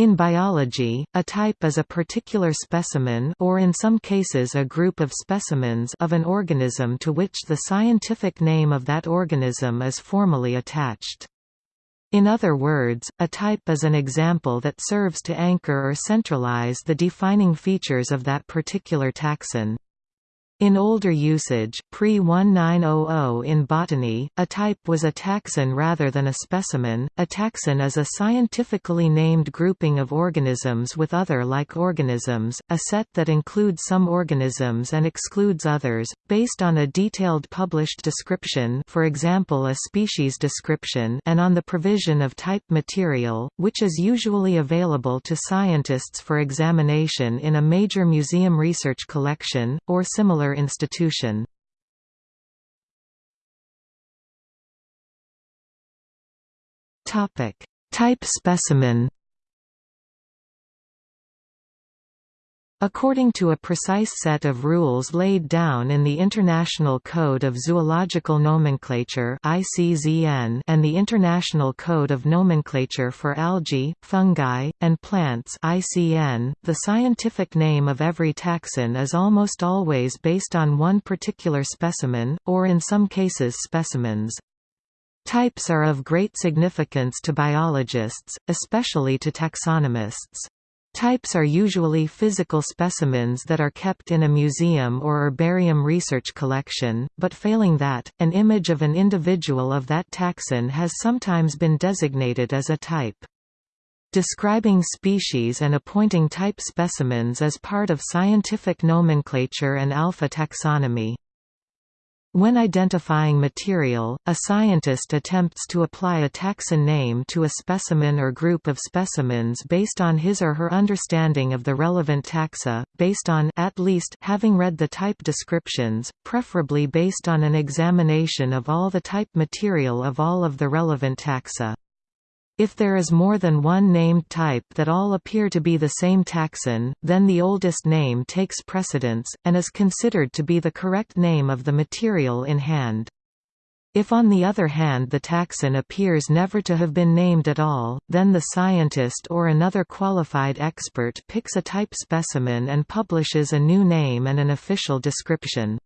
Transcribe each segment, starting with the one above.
In biology, a type is a particular specimen or in some cases a group of specimens of an organism to which the scientific name of that organism is formally attached. In other words, a type is an example that serves to anchor or centralize the defining features of that particular taxon. In older usage pre-1900 in botany, a type was a taxon rather than a specimen. A taxon is a scientifically named grouping of organisms with other like organisms, a set that includes some organisms and excludes others, based on a detailed published description for example a species description and on the provision of type material, which is usually available to scientists for examination in a major museum research collection, or similar institution. Topic: Type specimen. According to a precise set of rules laid down in the International Code of Zoological Nomenclature and the International Code of Nomenclature for Algae, Fungi, and Plants the scientific name of every taxon is almost always based on one particular specimen, or in some cases specimens. Types are of great significance to biologists, especially to taxonomists. Types are usually physical specimens that are kept in a museum or herbarium research collection, but failing that, an image of an individual of that taxon has sometimes been designated as a type. Describing species and appointing type specimens is part of scientific nomenclature and alpha taxonomy. When identifying material, a scientist attempts to apply a taxon name to a specimen or group of specimens based on his or her understanding of the relevant taxa, based on at least having read the type descriptions, preferably based on an examination of all the type material of all of the relevant taxa. If there is more than one named type that all appear to be the same taxon, then the oldest name takes precedence, and is considered to be the correct name of the material in hand. If on the other hand the taxon appears never to have been named at all, then the scientist or another qualified expert picks a type specimen and publishes a new name and an official description.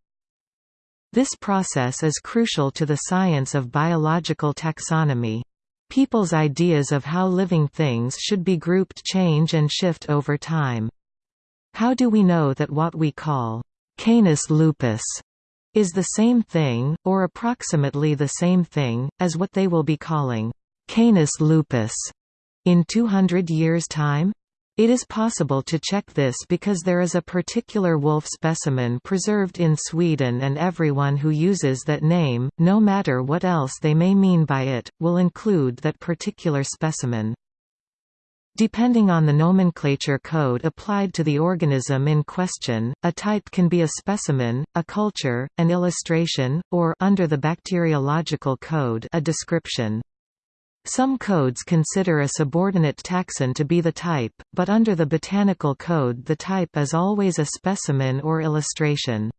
This process is crucial to the science of biological taxonomy. People's ideas of how living things should be grouped change and shift over time. How do we know that what we call Canis lupus is the same thing, or approximately the same thing, as what they will be calling Canis lupus in 200 years' time? It is possible to check this because there is a particular wolf specimen preserved in Sweden and everyone who uses that name, no matter what else they may mean by it, will include that particular specimen. Depending on the nomenclature code applied to the organism in question, a type can be a specimen, a culture, an illustration, or under the bacteriological code a description. Some codes consider a subordinate taxon to be the type, but under the botanical code the type is always a specimen or illustration.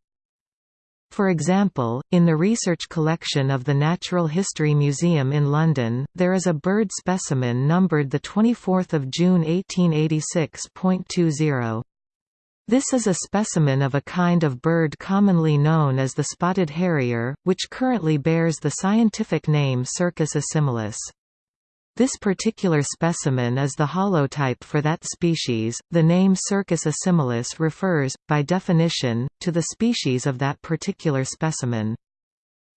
For example, in the research collection of the Natural History Museum in London, there is a bird specimen numbered 24 June 1886.20. This is a specimen of a kind of bird commonly known as the spotted harrier, which currently bears the scientific name Circus assimilis. This particular specimen is the holotype for that species. The name Circus assimilis refers, by definition, to the species of that particular specimen.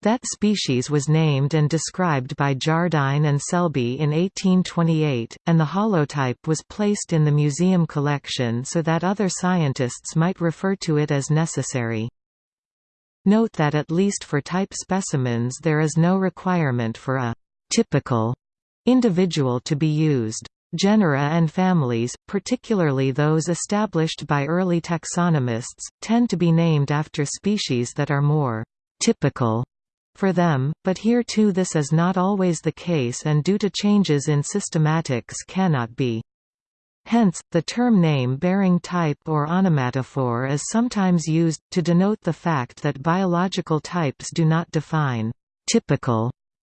That species was named and described by Jardine and Selby in 1828, and the holotype was placed in the museum collection so that other scientists might refer to it as necessary. Note that at least for type specimens there is no requirement for a typical individual to be used. Genera and families, particularly those established by early taxonomists, tend to be named after species that are more typical for them, but here too this is not always the case and due to changes in systematics cannot be. Hence, the term name-bearing type or onomatophore is sometimes used, to denote the fact that biological types do not define «typical»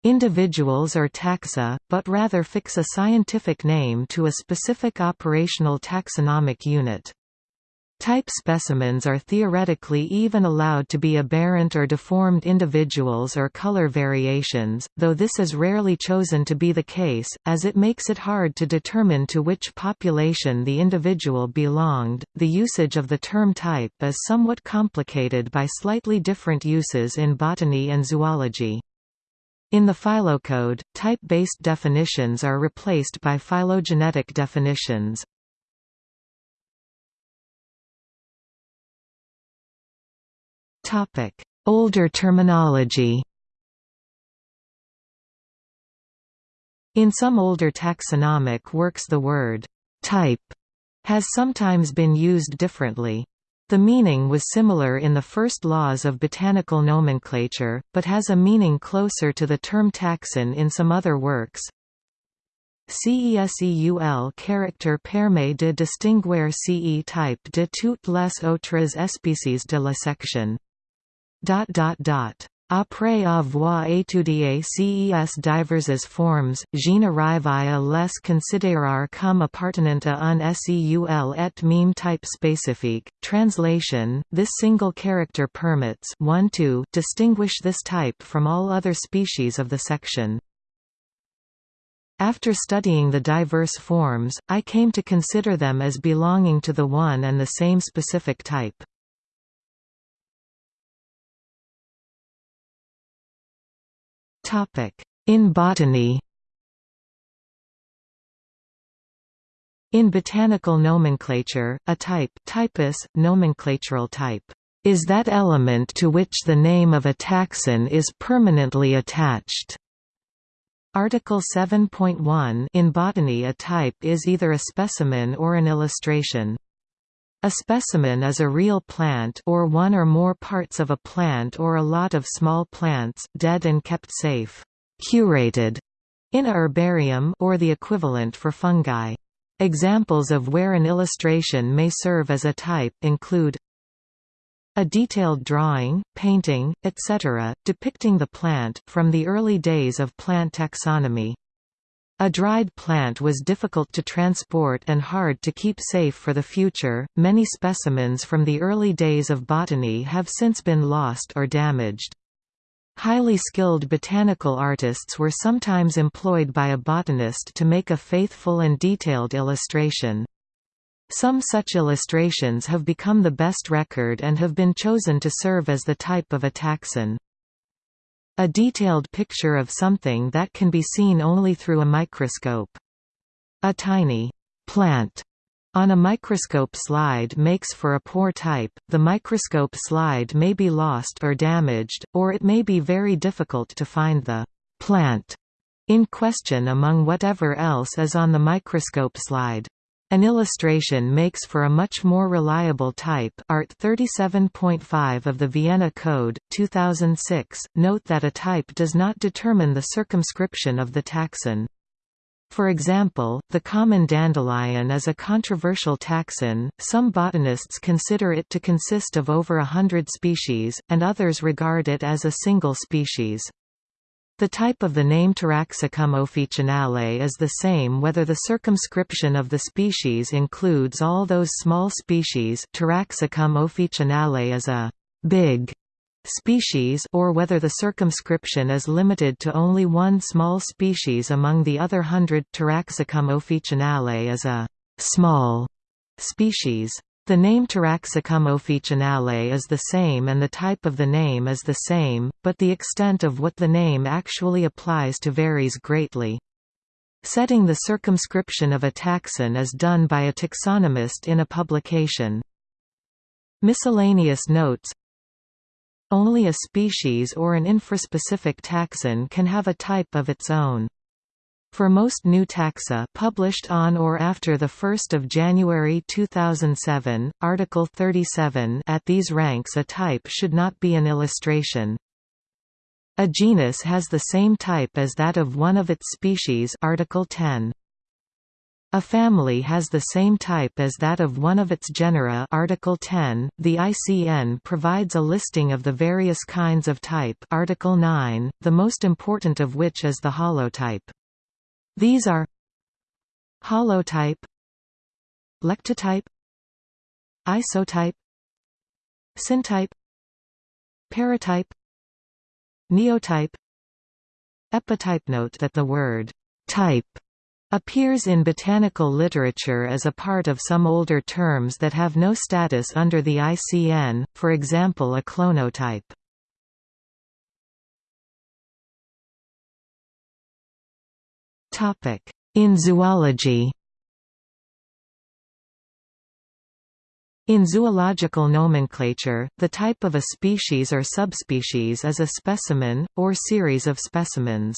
individuals or taxa, but rather fix a scientific name to a specific operational taxonomic unit. Type specimens are theoretically even allowed to be aberrant or deformed individuals or color variations, though this is rarely chosen to be the case, as it makes it hard to determine to which population the individual belonged. The usage of the term type is somewhat complicated by slightly different uses in botany and zoology. In the phylocode, type-based definitions are replaced by phylogenetic definitions. Topic: Older terminology In some older taxonomic works the word «type» has sometimes been used differently. The meaning was similar in the first laws of botanical nomenclature, but has a meaning closer to the term taxon in some other works. CESEUL character permet de distinguer CE type de toutes les autres espèces de la section. Après avoir étudié ces diverses formes, j'en arrive à les considérer comme appartenant à un SEUL et même type spécifique. Translation This single character permits 1 to distinguish this type from all other species of the section. After studying the diverse forms, I came to consider them as belonging to the one and the same specific type. In botany In botanical nomenclature, a type typus, nomenclatural type, is that element to which the name of a taxon is permanently attached. Article 7.1 In botany a type is either a specimen or an illustration. A specimen is a real plant or one or more parts of a plant or a lot of small plants, dead and kept safe, curated, in a herbarium or the equivalent for fungi. Examples of where an illustration may serve as a type include a detailed drawing, painting, etc., depicting the plant, from the early days of plant taxonomy. A dried plant was difficult to transport and hard to keep safe for the future. Many specimens from the early days of botany have since been lost or damaged. Highly skilled botanical artists were sometimes employed by a botanist to make a faithful and detailed illustration. Some such illustrations have become the best record and have been chosen to serve as the type of a taxon. A detailed picture of something that can be seen only through a microscope. A tiny plant on a microscope slide makes for a poor type, the microscope slide may be lost or damaged, or it may be very difficult to find the plant in question among whatever else is on the microscope slide. An illustration makes for a much more reliable type Art 37.5 of the Vienna Code, 2006. Note that a type does not determine the circumscription of the taxon. For example, the common dandelion is a controversial taxon, some botanists consider it to consist of over a hundred species, and others regard it as a single species. The type of the name Taraxacum officinale is the same whether the circumscription of the species includes all those small species Taraxacum officinale is a «big» species or whether the circumscription is limited to only one small species among the other hundred Taraxacum officinale is a «small» species. The name Taraxacum officinale is the same and the type of the name is the same, but the extent of what the name actually applies to varies greatly. Setting the circumscription of a taxon is done by a taxonomist in a publication. Miscellaneous notes Only a species or an infraspecific taxon can have a type of its own. For most new taxa published on or after 1 January 2007, Article 37 at these ranks a type should not be an illustration. A genus has the same type as that of one of its species Article 10. A family has the same type as that of one of its genera Article 10. The ICN provides a listing of the various kinds of type Article 9, the most important of which is the holotype. These are holotype lectotype isotype syntype paratype neotype epitype note that the word type appears in botanical literature as a part of some older terms that have no status under the ICN, for example a clonotype. In zoology In zoological nomenclature, the type of a species or subspecies is a specimen, or series of specimens.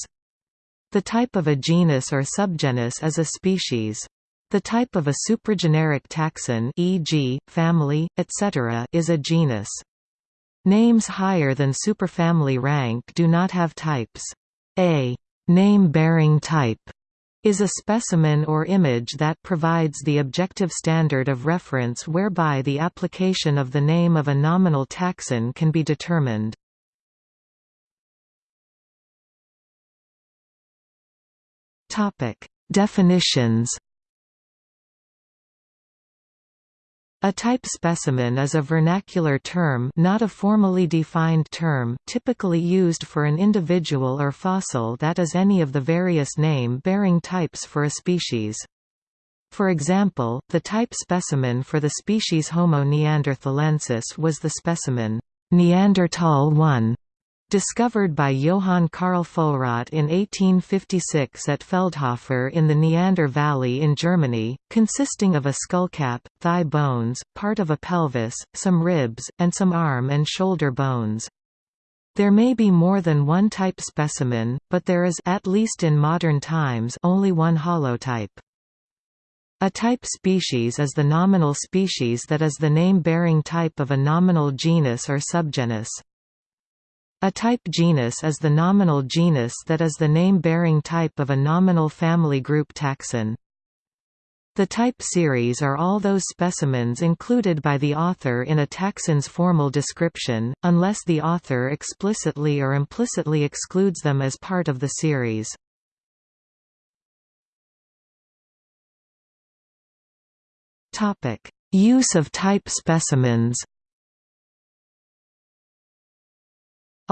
The type of a genus or subgenus is a species. The type of a suprageneric taxon e.g., family, etc. is a genus. Names higher than superfamily rank do not have types. A name-bearing type is a specimen or image that provides the objective standard of reference whereby the application of the name of a nominal taxon can be determined. Definitions. A type specimen is a vernacular term not a formally defined term typically used for an individual or fossil that is any of the various name-bearing types for a species. For example, the type specimen for the species Homo neanderthalensis was the specimen Neanderthal 1 Discovered by Johann Karl Fuhlrott in 1856 at Feldhofer in the Neander Valley in Germany, consisting of a skullcap, thigh bones, part of a pelvis, some ribs, and some arm and shoulder bones. There may be more than one type specimen, but there is at least in modern times only one holotype. A type species is the nominal species that is the name-bearing type of a nominal genus or subgenus. A type genus is the nominal genus that is the name-bearing type of a nominal family group taxon. The type series are all those specimens included by the author in a taxon's formal description, unless the author explicitly or implicitly excludes them as part of the series. Use of type specimens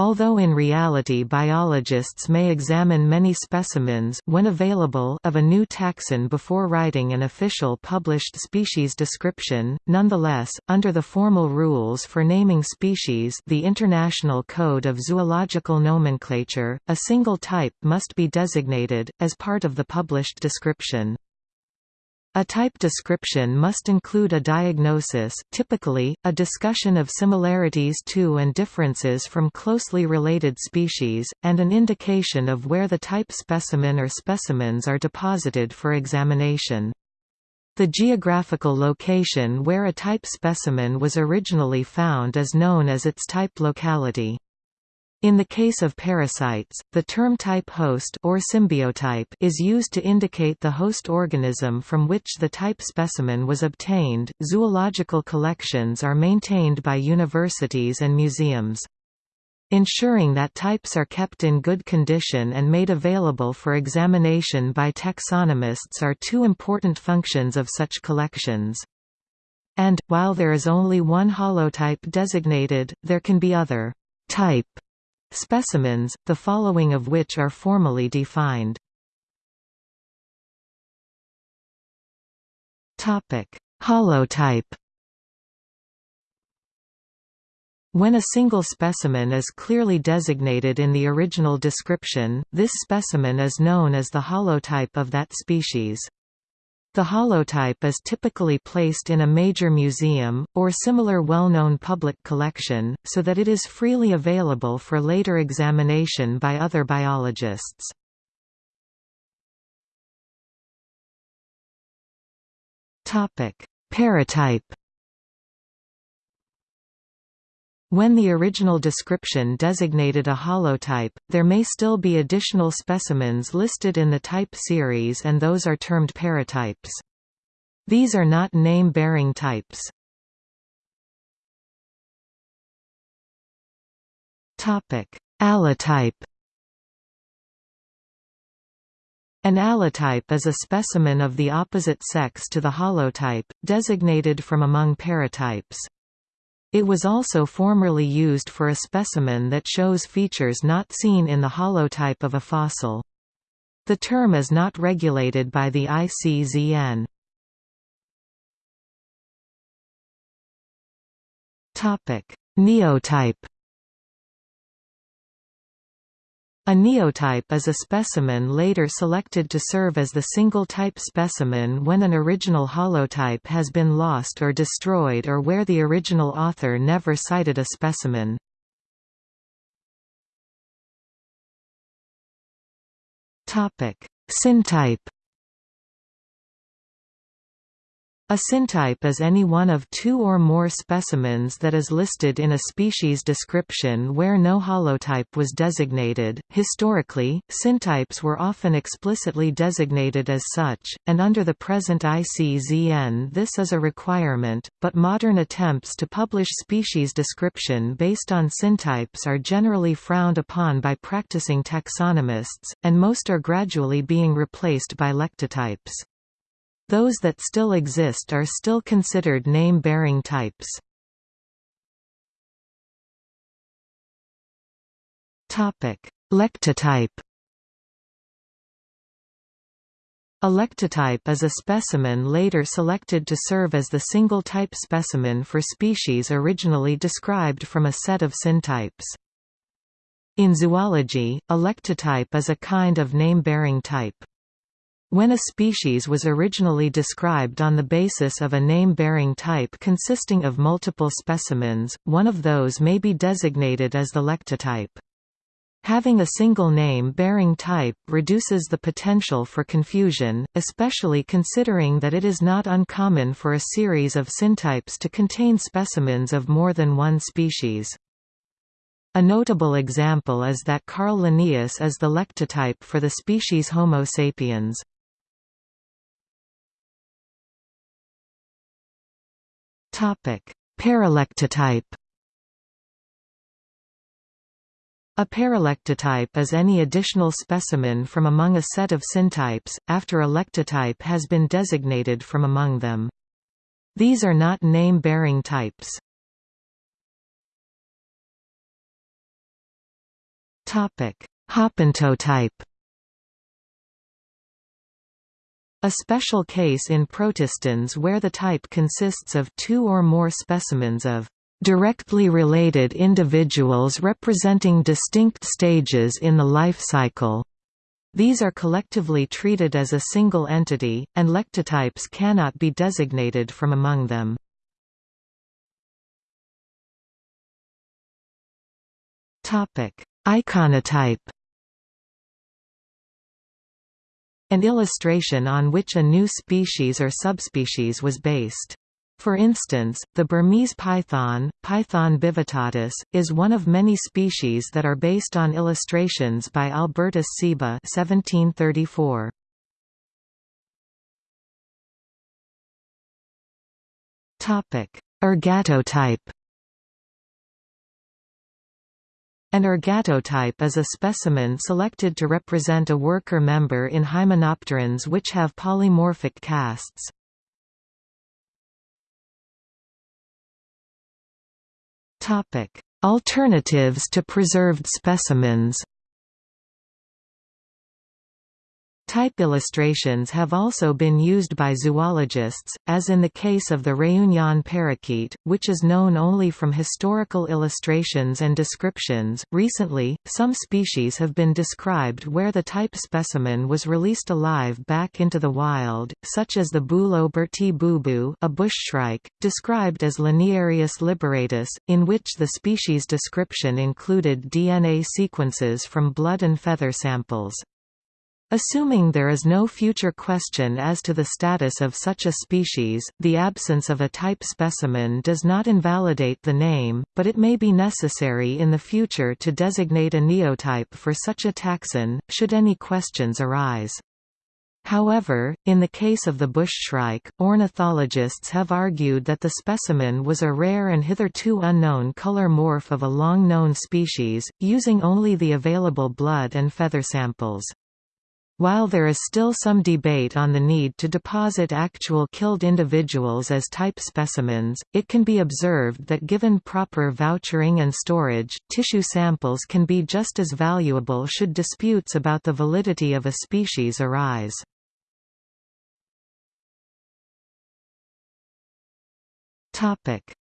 Although in reality biologists may examine many specimens when available of a new taxon before writing an official published species description, nonetheless, under the formal rules for naming species the International Code of Zoological Nomenclature, a single type must be designated, as part of the published description. A type description must include a diagnosis typically, a discussion of similarities to and differences from closely related species, and an indication of where the type specimen or specimens are deposited for examination. The geographical location where a type specimen was originally found is known as its type locality. In the case of parasites, the term type host or symbiotype is used to indicate the host organism from which the type specimen was obtained. Zoological collections are maintained by universities and museums. Ensuring that types are kept in good condition and made available for examination by taxonomists are two important functions of such collections. And, while there is only one holotype designated, there can be other type Specimens, the following of which are formally defined. Holotype When a single specimen is clearly designated in the original description, this specimen is known as the holotype of that species. The holotype is typically placed in a major museum, or similar well-known public collection, so that it is freely available for later examination by other biologists. Paratype When the original description designated a holotype, there may still be additional specimens listed in the type series and those are termed paratypes. These are not name-bearing types. Allotype An allotype is a specimen of the opposite sex to the holotype, designated from among paratypes. It was also formerly used for a specimen that shows features not seen in the holotype of a fossil. The term is not regulated by the ICZN. Neotype A neotype is a specimen later selected to serve as the single-type specimen when an original holotype has been lost or destroyed or where the original author never cited a specimen. Syntype A syntype is any one of two or more specimens that is listed in a species description where no holotype was designated. Historically, syntypes were often explicitly designated as such, and under the present ICZN this is a requirement, but modern attempts to publish species description based on syntypes are generally frowned upon by practicing taxonomists, and most are gradually being replaced by lectotypes. Those that still exist are still considered name-bearing types. Lectotype A lectotype is a specimen later selected to serve as the single-type specimen for species originally described from a set of syntypes. In zoology, a lectotype is a kind of name-bearing type. When a species was originally described on the basis of a name-bearing type consisting of multiple specimens, one of those may be designated as the lectotype. Having a single name-bearing type reduces the potential for confusion, especially considering that it is not uncommon for a series of syntypes to contain specimens of more than one species. A notable example is that Carl Linnaeus is the lectotype for the species Homo sapiens. Paralectotype A paralectotype is any additional specimen from among a set of syntypes, after a lectotype has been designated from among them. These are not name-bearing types. Hapantotype A special case in protistans where the type consists of two or more specimens of directly related individuals representing distinct stages in the life cycle. These are collectively treated as a single entity, and lectotypes cannot be designated from among them. Iconotype An illustration on which a new species or subspecies was based. For instance, the Burmese python, Python bivittatus, is one of many species that are based on illustrations by Albertus Seba 1734. Ergatotype An ergatotype is a specimen selected to represent a worker member in hymenopterans which have polymorphic castes. Alternatives to preserved specimens Type illustrations have also been used by zoologists, as in the case of the Réunion parakeet, which is known only from historical illustrations and descriptions. Recently, some species have been described where the type specimen was released alive back into the wild, such as the Bulo Burti boubou, a bushshrike, described as Laniarius liberatus, in which the species description included DNA sequences from blood and feather samples. Assuming there is no future question as to the status of such a species, the absence of a type specimen does not invalidate the name, but it may be necessary in the future to designate a neotype for such a taxon, should any questions arise. However, in the case of the bushshrike, ornithologists have argued that the specimen was a rare and hitherto unknown color morph of a long-known species, using only the available blood and feather samples. While there is still some debate on the need to deposit actual killed individuals as type specimens, it can be observed that given proper vouchering and storage, tissue samples can be just as valuable should disputes about the validity of a species arise.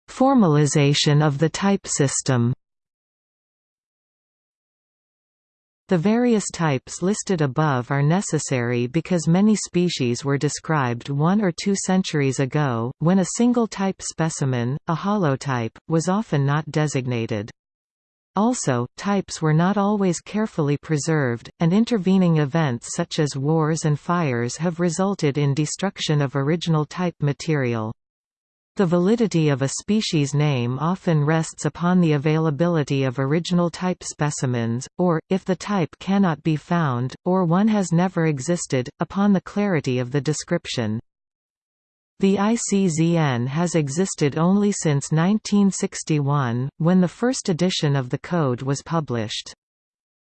Formalization of the type system The various types listed above are necessary because many species were described one or two centuries ago, when a single type specimen, a holotype, was often not designated. Also, types were not always carefully preserved, and intervening events such as wars and fires have resulted in destruction of original type material. The validity of a species name often rests upon the availability of original type specimens, or, if the type cannot be found, or one has never existed, upon the clarity of the description. The ICZN has existed only since 1961, when the first edition of the code was published.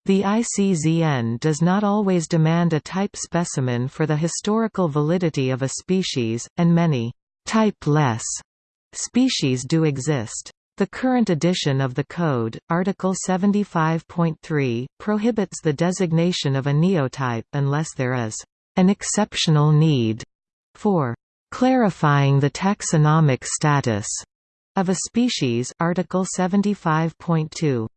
The ICZN does not always demand a type specimen for the historical validity of a species, and many typeless species do exist. The current edition of the Code, Article 75.3, prohibits the designation of a neotype unless there is an exceptional need for clarifying the taxonomic status of a species Article 75.2.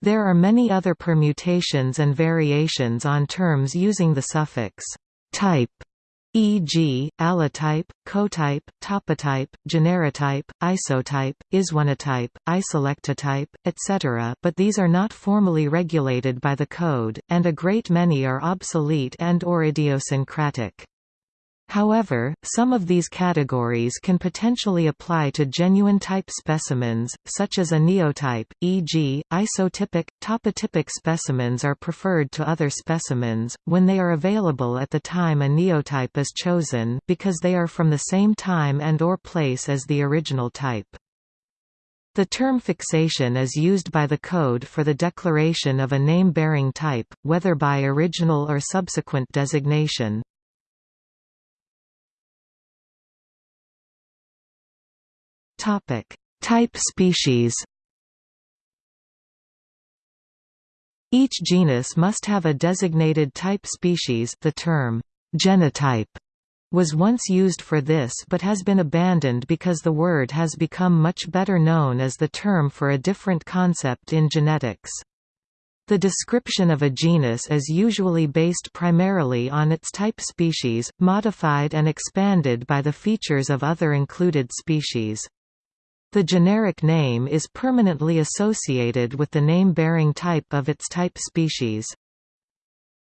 There are many other permutations and variations on terms using the suffix type e.g., allotype, cotype, topotype, generitype, isotype, isoneotype, isolectotype, etc. but these are not formally regulated by the code, and a great many are obsolete and or idiosyncratic. However, some of these categories can potentially apply to genuine type specimens, such as a neotype, e.g., isotypic, topotypic specimens are preferred to other specimens, when they are available at the time a neotype is chosen because they are from the same time and or place as the original type. The term fixation is used by the code for the declaration of a name-bearing type, whether by original or subsequent designation. Topic: Type species. Each genus must have a designated type species. The term genotype was once used for this but has been abandoned because the word has become much better known as the term for a different concept in genetics. The description of a genus is usually based primarily on its type species, modified and expanded by the features of other included species. The generic name is permanently associated with the name-bearing type of its type species.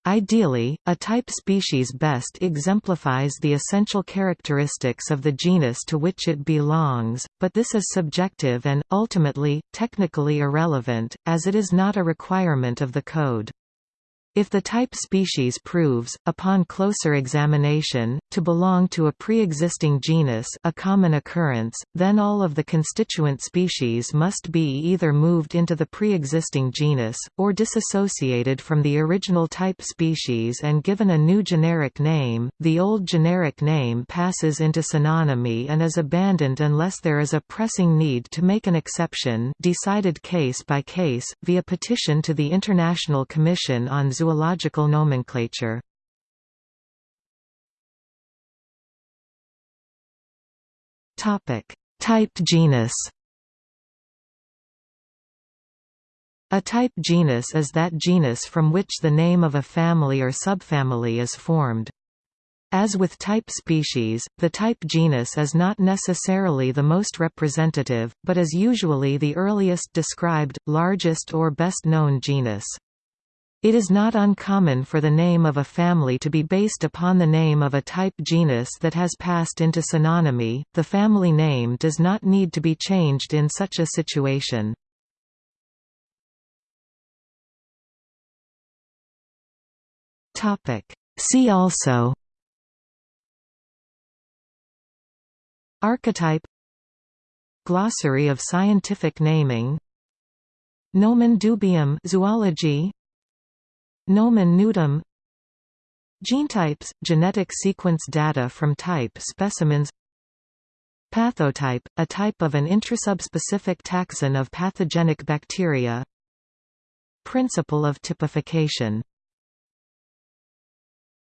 Ideally, a type species best exemplifies the essential characteristics of the genus to which it belongs, but this is subjective and, ultimately, technically irrelevant, as it is not a requirement of the code. If the type species proves, upon closer examination, to belong to a pre-existing genus a common occurrence, then all of the constituent species must be either moved into the pre-existing genus, or disassociated from the original type species and given a new generic name. The old generic name passes into synonymy and is abandoned unless there is a pressing need to make an exception decided case by case, via petition to the International Commission on zoological nomenclature. Topic: Type genus. A type genus is that genus from which the name of a family or subfamily is formed. As with type species, the type genus is not necessarily the most representative, but is usually the earliest described, largest or best known genus. It is not uncommon for the name of a family to be based upon the name of a type genus that has passed into synonymy. The family name does not need to be changed in such a situation. Topic: See also Archetype Glossary of scientific naming Nomen dubium zoology Nomen nudum. Genotypes – genetic sequence data from type specimens. Pathotype – a type of an intrasubspecific taxon of pathogenic bacteria. Principle of typification